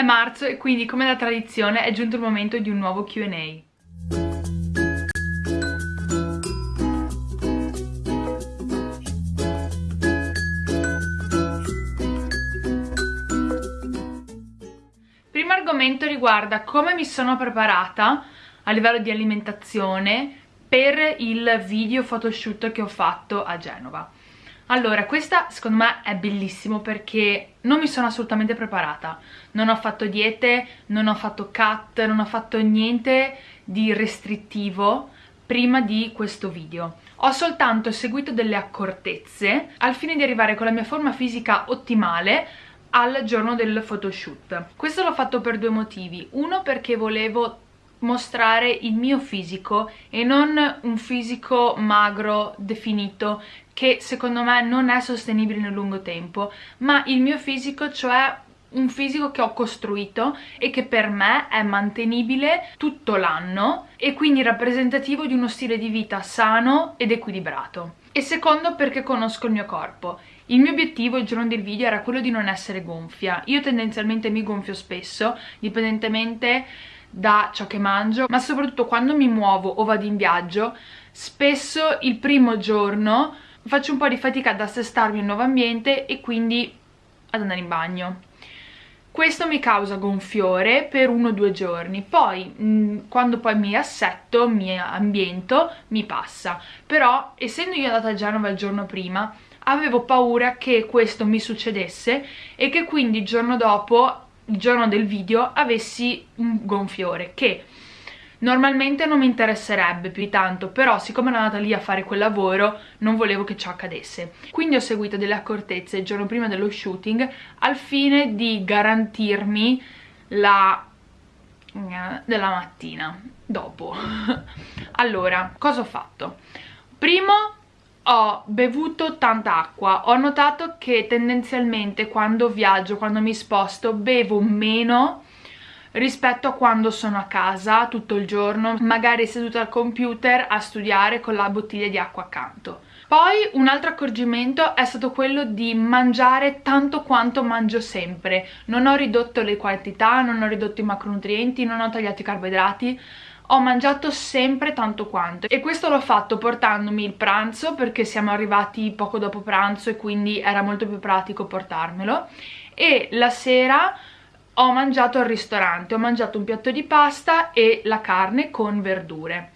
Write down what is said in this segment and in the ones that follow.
È marzo e quindi come da tradizione è giunto il momento di un nuovo Q&A. Primo argomento riguarda come mi sono preparata a livello di alimentazione per il video photoshoot che ho fatto a Genova. Allora, questa secondo me è bellissimo perché non mi sono assolutamente preparata. Non ho fatto diete, non ho fatto cut, non ho fatto niente di restrittivo prima di questo video. Ho soltanto seguito delle accortezze al fine di arrivare con la mia forma fisica ottimale al giorno del photoshoot. Questo l'ho fatto per due motivi. Uno perché volevo mostrare il mio fisico e non un fisico magro definito che secondo me non è sostenibile nel lungo tempo, ma il mio fisico, cioè un fisico che ho costruito e che per me è mantenibile tutto l'anno e quindi rappresentativo di uno stile di vita sano ed equilibrato. E secondo perché conosco il mio corpo. Il mio obiettivo il giorno del video era quello di non essere gonfia. Io tendenzialmente mi gonfio spesso, dipendentemente da ciò che mangio, ma soprattutto quando mi muovo o vado in viaggio, spesso il primo giorno faccio un po' di fatica ad assestarmi al nuovo ambiente e quindi ad andare in bagno. Questo mi causa gonfiore per uno o due giorni poi mm, quando poi mi assetto, mi ambiento, mi passa. Però essendo io andata a Genova il giorno prima avevo paura che questo mi succedesse e che quindi il giorno dopo il giorno del video avessi un gonfiore che Normalmente non mi interesserebbe più di tanto, però siccome ero andata lì a fare quel lavoro non volevo che ciò accadesse. Quindi ho seguito delle accortezze il giorno prima dello shooting al fine di garantirmi la della mattina dopo. allora, cosa ho fatto? Primo ho bevuto tanta acqua, ho notato che tendenzialmente quando viaggio, quando mi sposto, bevo meno rispetto a quando sono a casa tutto il giorno, magari seduta al computer a studiare con la bottiglia di acqua accanto. Poi un altro accorgimento è stato quello di mangiare tanto quanto mangio sempre. Non ho ridotto le quantità, non ho ridotto i macronutrienti, non ho tagliato i carboidrati, ho mangiato sempre tanto quanto. E questo l'ho fatto portandomi il pranzo perché siamo arrivati poco dopo pranzo e quindi era molto più pratico portarmelo. E la sera ho mangiato al ristorante, ho mangiato un piatto di pasta e la carne con verdure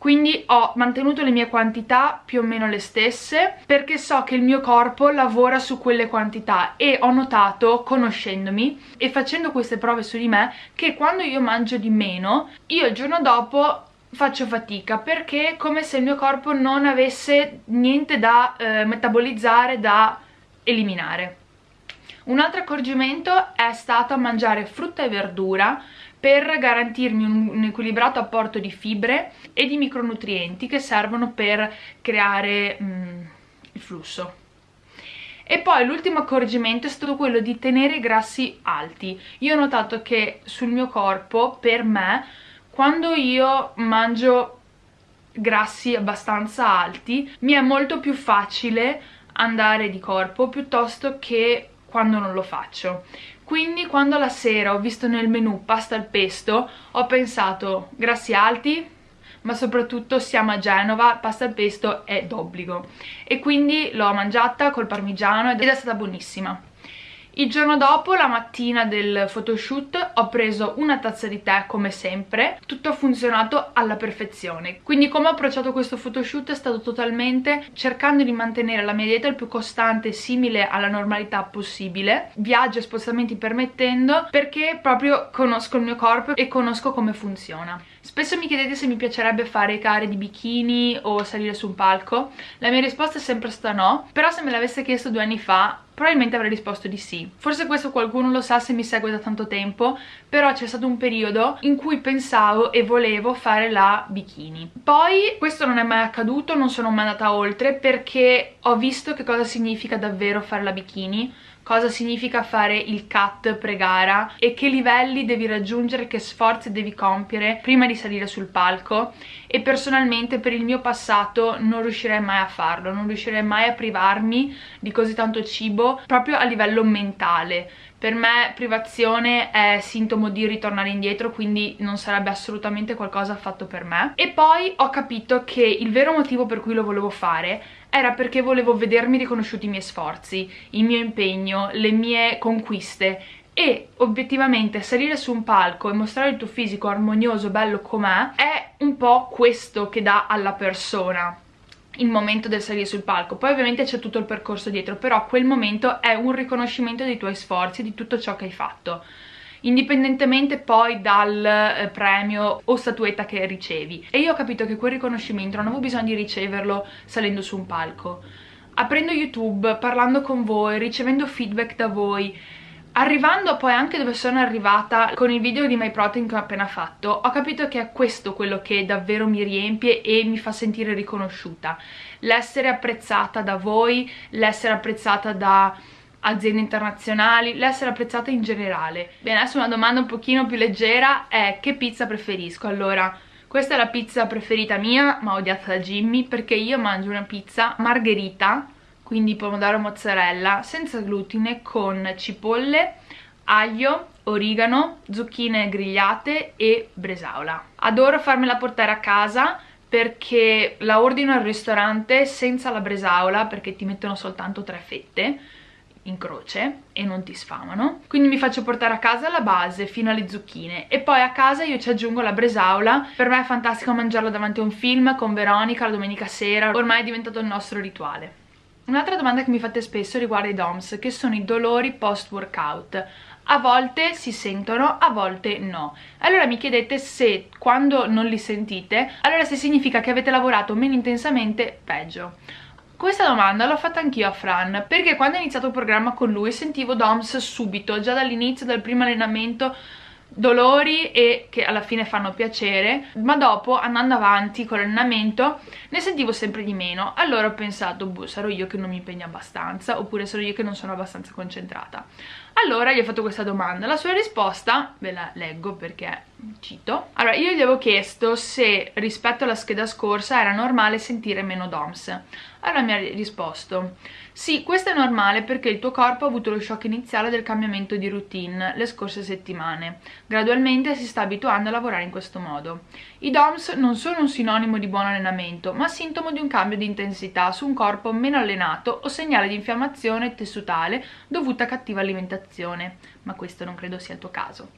quindi ho mantenuto le mie quantità più o meno le stesse perché so che il mio corpo lavora su quelle quantità e ho notato, conoscendomi e facendo queste prove su di me, che quando io mangio di meno, io il giorno dopo faccio fatica perché è come se il mio corpo non avesse niente da eh, metabolizzare, da eliminare. Un altro accorgimento è stato mangiare frutta e verdura per garantirmi un, un, equilibrato apporto di fibre e di micronutrienti che servono per creare mm, il flusso. E poi l'ultimo accorgimento è stato quello di tenere i grassi alti. Io ho notato che sul mio corpo, per me, quando io mangio grassi abbastanza alti, mi è molto più facile andare di corpo piuttosto che quando non lo faccio. Quindi quando la sera ho visto nel menù pasta al pesto ho pensato grassi alti ma soprattutto siamo a Genova, pasta al pesto è d'obbligo. E quindi l'ho mangiata col parmigiano ed è stata buonissima il giorno dopo, la mattina del photoshoot, ho preso una tazza di tè come sempre, tutto ha funzionato alla perfezione. Quindi come ho approcciato questo photoshoot è stato totalmente cercando di mantenere la mia dieta il più costante e simile alla normalità possibile, viaggi e spostamenti permettendo, perché proprio conosco il mio corpo e conosco come funziona. Spesso mi chiedete se mi piacerebbe fare gare di bikini o salire su un palco. La mia risposta è sempre stata no, però se me l'avesse chiesto due anni fa probabilmente avrei risposto di sì. Forse questo qualcuno lo sa se mi segue da tanto tempo, però c'è stato un periodo in cui pensavo e volevo fare la bikini. Poi questo non è mai accaduto, non sono mai andata oltre perché ho visto che cosa significa davvero fare la bikini, cosa significa fare il cut pre-gara e che livelli devi raggiungere, che sforzi devi compiere prima di salire sul palco e personalmente per il mio passato non riuscirei mai a farlo, non riuscirei mai a privarmi di così tanto cibo proprio a livello mentale per me privazione è sintomo di ritornare indietro, quindi non sarebbe assolutamente qualcosa fatto per me. E poi ho capito che il vero motivo per cui lo volevo fare era perché volevo vedermi riconosciuti i miei sforzi, il mio impegno, le mie conquiste e obiettivamente salire su un palco e mostrare il tuo fisico armonioso, bello com'è, è un po' questo che dà alla persona il momento del salire sul palco. Poi ovviamente c'è tutto il percorso dietro però quel momento è un riconoscimento dei tuoi sforzi di tutto ciò che hai fatto indipendentemente poi dal eh, premio o statuetta che ricevi e io ho capito che quel riconoscimento non avevo bisogno di riceverlo salendo su un palco aprendo youtube, parlando con voi, ricevendo feedback da voi Arrivando poi anche dove sono arrivata con il video di My Protein che ho appena fatto, ho capito che è questo quello che davvero mi riempie e mi fa sentire riconosciuta. L'essere apprezzata da voi, l'essere apprezzata da aziende internazionali, l'essere apprezzata in generale. Bene, adesso una domanda un pochino più leggera è che pizza preferisco? Allora, questa è la pizza preferita mia, ma odiata da Jimmy, perché io mangio una pizza margherita quindi pomodoro mozzarella senza glutine con cipolle, aglio, origano, zucchine grigliate e bresaola. Adoro farmela portare a casa perché la ordino al ristorante senza la bresaola perché ti mettono soltanto tre fette in croce e non ti sfamano quindi mi faccio portare a casa la base fino alle zucchine e poi a casa io ci aggiungo la bresaola per me è fantastico mangiarla davanti a un film con Veronica la domenica sera ormai è diventato il nostro rituale Un'altra domanda che mi fate spesso riguarda i DOMS, che sono i dolori post-workout. A volte si sentono, a volte no. Allora mi chiedete se quando non li sentite, allora se significa che avete lavorato meno intensamente, peggio. Questa domanda l'ho fatta anch'io a Fran, perché quando ho iniziato il programma con lui sentivo DOMS subito, già dall'inizio, dal primo allenamento, dolori e che alla fine fanno piacere ma dopo andando avanti con l'allenamento ne sentivo sempre di meno. Allora ho pensato boh sarò io che non mi impegno abbastanza oppure sarò io che non sono abbastanza concentrata. Allora gli ho fatto questa domanda la sua risposta ve la leggo perché cito allora io gli avevo chiesto se rispetto alla scheda scorsa era normale sentire meno DOMS allora mi ha risposto sì, questo è normale perché il tuo corpo ha avuto lo shock iniziale del cambiamento di routine le scorse settimane. Gradualmente si sta abituando a lavorare in questo modo. I DOMS non sono un sinonimo di buon allenamento, ma sintomo di un cambio di intensità su un corpo meno allenato o segnale di infiammazione tessutale dovuta a cattiva alimentazione. Ma questo non credo sia il tuo caso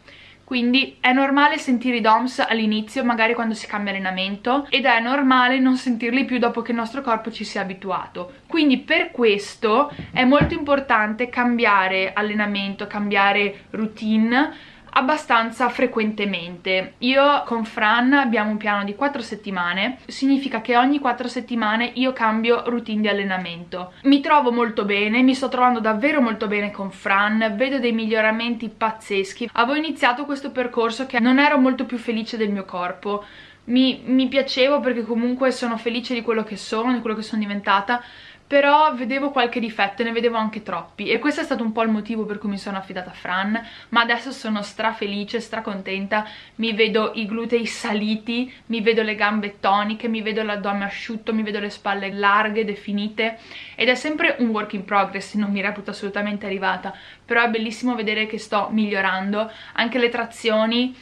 quindi è normale sentire i DOMS all'inizio, magari quando si cambia allenamento, ed è normale non sentirli più dopo che il nostro corpo ci sia abituato. Quindi per questo è molto importante cambiare allenamento, cambiare routine, abbastanza frequentemente. Io con Fran abbiamo un piano di 4 settimane, significa che ogni 4 settimane io cambio routine di allenamento. Mi trovo molto bene, mi sto trovando davvero molto bene con Fran, vedo dei miglioramenti pazzeschi. Avevo iniziato questo percorso che non ero molto più felice del mio corpo, mi, mi piacevo perché comunque sono felice di quello che sono, di quello che sono diventata, però vedevo qualche difetto e ne vedevo anche troppi. E questo è stato un po' il motivo per cui mi sono affidata a Fran. Ma adesso sono stra felice, stra contenta mi vedo i glutei saliti mi vedo le gambe toniche, mi vedo l'addome asciutto, mi vedo le spalle larghe, definite. Ed è sempre un work in progress, non mi reputo assolutamente arrivata. Però è bellissimo vedere che sto migliorando. Anche le trazioni.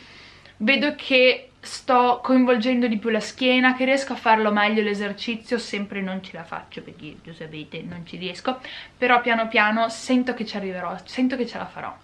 Vedo che sto coinvolgendo di più la schiena, che riesco a farlo meglio l'esercizio, sempre non ce la faccio perché lo sapete non ci riesco, però piano piano sento che ci arriverò, sento che ce la farò.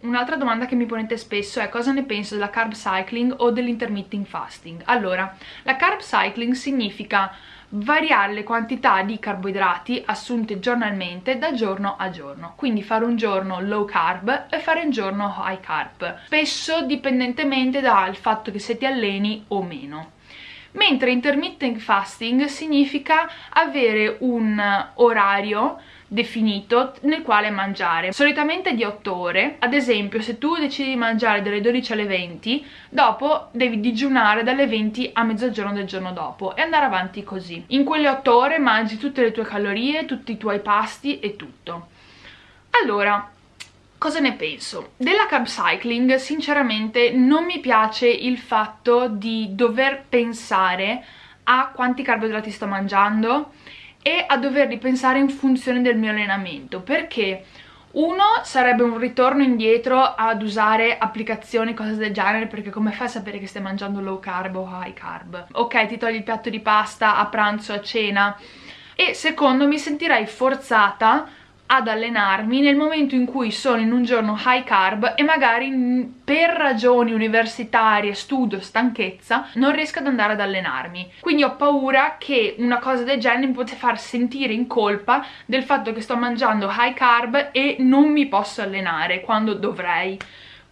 Un'altra domanda che mi ponete spesso è cosa ne penso della carb cycling o dell'intermittent fasting. Allora, la carb cycling significa variare le quantità di carboidrati assunte giornalmente da giorno a giorno. Quindi fare un giorno low carb e fare un giorno high carb spesso dipendentemente dal fatto che se ti alleni o meno. Mentre intermittent fasting significa avere un orario definito nel quale mangiare. Solitamente di 8 ore. Ad esempio se tu decidi di mangiare dalle 12 alle 20 dopo devi digiunare dalle 20 a mezzogiorno del giorno dopo e andare avanti così. In quelle 8 ore mangi tutte le tue calorie tutti i tuoi pasti e tutto. Allora, Cosa ne penso? Della carb cycling sinceramente non mi piace il fatto di dover pensare a quanti carboidrati sto mangiando e a doverli pensare in funzione del mio allenamento perché uno sarebbe un ritorno indietro ad usare applicazioni, cose del genere, perché come fai a sapere che stai mangiando low carb o high carb? Ok, ti togli il piatto di pasta a pranzo, a cena. E secondo mi sentirei forzata ad allenarmi nel momento in cui sono in un giorno high carb e magari per ragioni universitarie, studio, stanchezza non riesco ad andare ad allenarmi. Quindi ho paura che una cosa del genere mi possa far sentire in colpa del fatto che sto mangiando high carb e non mi posso allenare quando dovrei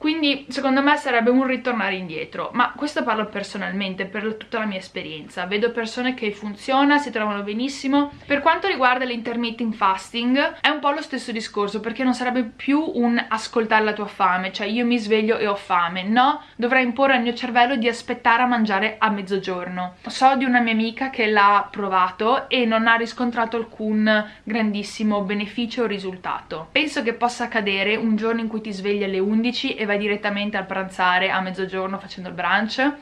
quindi secondo me sarebbe un ritornare indietro. Ma questo parlo personalmente per tutta la mia esperienza. Vedo persone che funziona, si trovano benissimo. Per quanto riguarda l'intermittent fasting è un po' lo stesso discorso perché non sarebbe più un ascoltare la tua fame. Cioè io mi sveglio e ho fame. No, dovrei imporre al mio cervello di aspettare a mangiare a mezzogiorno. So di una mia amica che l'ha provato e non ha riscontrato alcun grandissimo beneficio o risultato. Penso che possa accadere un giorno in cui ti svegli alle 11 e vai vai direttamente al pranzare a mezzogiorno facendo il brunch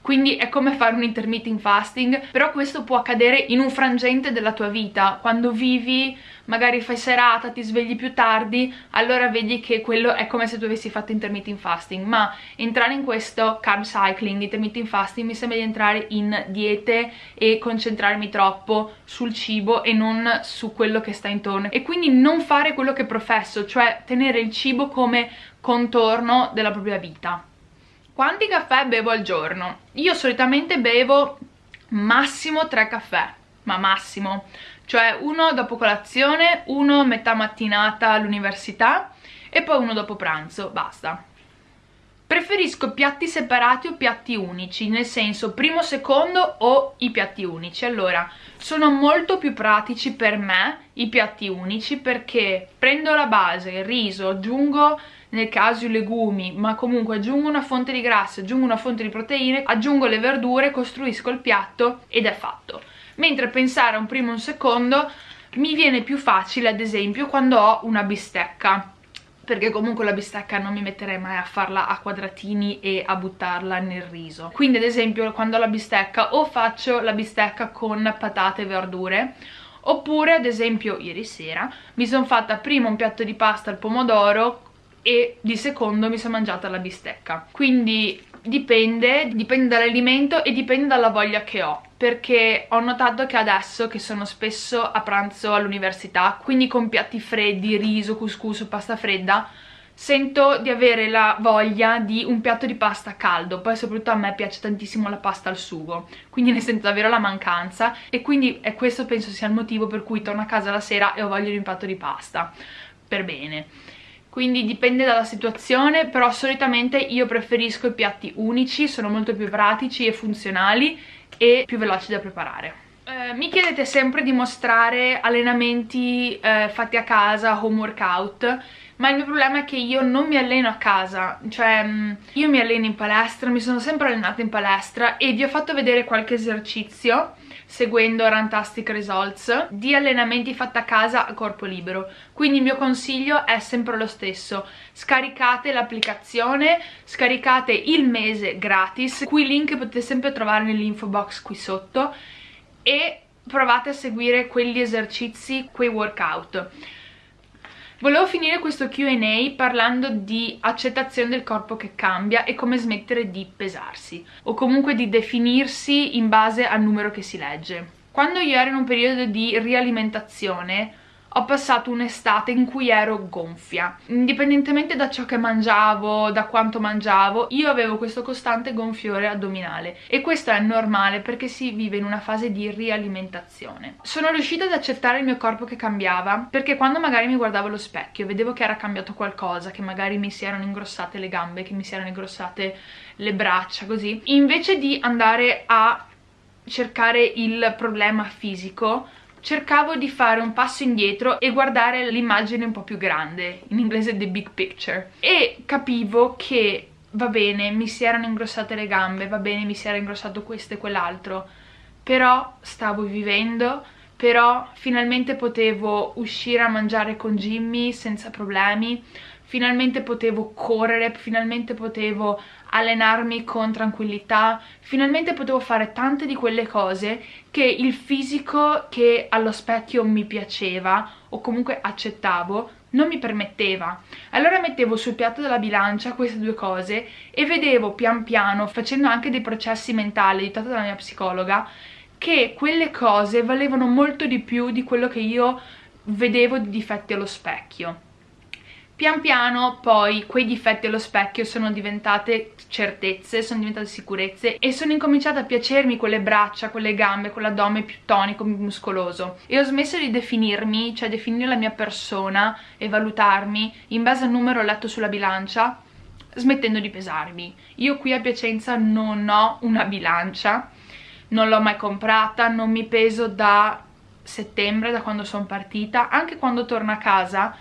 quindi è come fare un intermittent fasting però questo può accadere in un frangente della tua vita. Quando vivi magari fai serata, ti svegli più tardi allora vedi che quello è come se tu avessi fatto intermittent fasting. Ma entrare in questo carb cycling, intermittent fasting mi sembra di entrare in diete e concentrarmi troppo sul cibo e non su quello che sta intorno. E quindi non fare quello che professo cioè tenere il cibo come contorno della propria vita quanti caffè bevo al giorno? Io solitamente bevo massimo 3 caffè, ma massimo, cioè uno dopo colazione, uno metà mattinata all'università e poi uno dopo pranzo, basta. Preferisco piatti separati o piatti unici, nel senso primo, secondo o i piatti unici. Allora, sono molto più pratici per me i piatti unici perché prendo la base, il riso, aggiungo nel caso i legumi, ma comunque aggiungo una fonte di grassi, aggiungo una fonte di proteine, aggiungo le verdure, costruisco il piatto ed è fatto. Mentre pensare a un primo e un secondo mi viene più facile ad esempio quando ho una bistecca perché comunque la bistecca non mi metterei mai a farla a quadratini e a buttarla nel riso quindi ad esempio quando ho la bistecca o faccio la bistecca con patate e verdure oppure ad esempio ieri sera mi sono fatta prima un piatto di pasta al pomodoro e di secondo mi sono mangiata la bistecca. Quindi dipende, dipende dall'alimento e dipende dalla voglia che ho perché ho notato che adesso che sono spesso a pranzo all'università quindi con piatti freddi, riso, couscous pasta fredda sento di avere la voglia di un piatto di pasta caldo. Poi soprattutto a me piace tantissimo la pasta al sugo quindi ne sento davvero la mancanza e quindi è questo penso sia il motivo per cui torno a casa la sera e ho voglia di un piatto di pasta. Per bene quindi dipende dalla situazione però solitamente io preferisco i piatti unici sono molto più pratici e funzionali e più veloci da preparare. Eh, mi chiedete sempre di mostrare allenamenti eh, fatti a casa, home workout ma il mio problema è che io non mi alleno a casa, cioè mm, io mi alleno in palestra, mi sono sempre allenata in palestra e vi ho fatto vedere qualche esercizio seguendo Rantastic Results di allenamenti fatti a casa a corpo libero. Quindi il mio consiglio è sempre lo stesso. Scaricate l'applicazione scaricate il mese gratis. Cui link potete sempre trovare nell'info box qui sotto e provate a seguire quegli esercizi, quei workout Volevo finire questo Q&A parlando di accettazione del corpo che cambia e come smettere di pesarsi o comunque di definirsi in base al numero che si legge. Quando io ero in un periodo di rialimentazione ho passato un'estate in cui ero gonfia. Indipendentemente da ciò che mangiavo, da quanto mangiavo io avevo questo costante gonfiore addominale. E questo è normale perché si vive in una fase di rialimentazione. Sono riuscita ad accettare il mio corpo che cambiava perché quando magari mi guardavo allo specchio vedevo che era cambiato qualcosa che magari mi si erano ingrossate le gambe che mi si erano ingrossate le braccia così. Invece di andare a cercare il problema fisico cercavo di fare un passo indietro e guardare l'immagine un po' più grande, in inglese the big picture, e capivo che va bene, mi si erano ingrossate le gambe, va bene, mi si era ingrossato questo e quell'altro, però stavo vivendo, però finalmente potevo uscire a mangiare con Jimmy senza problemi, finalmente potevo correre, finalmente potevo allenarmi con tranquillità, finalmente potevo fare tante di quelle cose che il fisico che allo specchio mi piaceva o comunque accettavo non mi permetteva. Allora mettevo sul piatto della bilancia queste due cose e vedevo pian piano, facendo anche dei processi mentali aiutata dalla mia psicologa, che quelle cose valevano molto di più di quello che io vedevo di difetti allo specchio. Pian piano poi quei difetti allo specchio sono diventate certezze, sono diventate sicurezze e sono incominciate a piacermi quelle braccia, quelle gambe, quell'addome più tonico, più muscoloso e ho smesso di definirmi, cioè definire la mia persona e valutarmi in base al numero letto sulla bilancia smettendo di pesarmi. Io qui a Piacenza non ho una bilancia, non l'ho mai comprata, non mi peso da settembre, da quando sono partita, anche quando torno a casa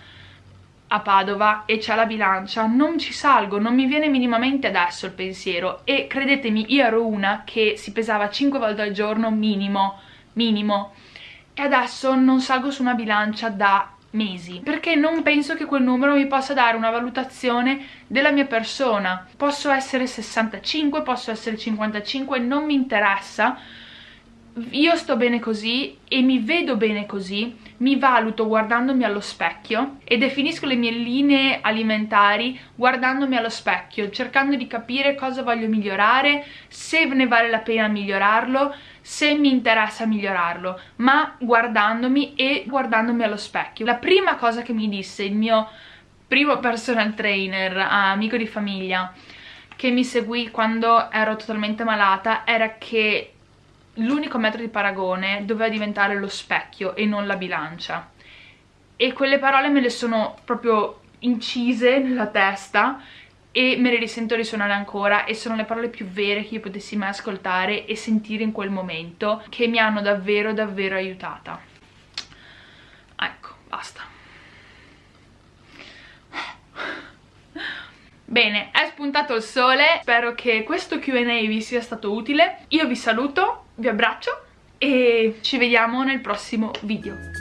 a Padova e c'è la bilancia, non ci salgo, non mi viene minimamente adesso il pensiero. E credetemi io ero una che si pesava 5 volte al giorno minimo, minimo. E adesso non salgo su una bilancia da mesi perché non penso che quel numero mi possa dare una valutazione della mia persona. Posso essere 65, posso essere 55 non mi interessa. Io sto bene così e mi vedo bene così, mi valuto guardandomi allo specchio e definisco le mie linee alimentari guardandomi allo specchio, cercando di capire cosa voglio migliorare, se ne vale la pena migliorarlo, se mi interessa migliorarlo, ma guardandomi e guardandomi allo specchio. La prima cosa che mi disse il mio primo personal trainer, amico di famiglia, che mi seguì quando ero totalmente malata, era che l'unico metro di paragone doveva diventare lo specchio e non la bilancia. E quelle parole me le sono proprio incise nella testa e me le risento risuonare ancora e sono le parole più vere che io potessi mai ascoltare e sentire in quel momento che mi hanno davvero davvero aiutata. Ecco, basta. Bene, è spuntato il sole, spero che questo Q&A vi sia stato utile. Io vi saluto, vi abbraccio e ci vediamo nel prossimo video.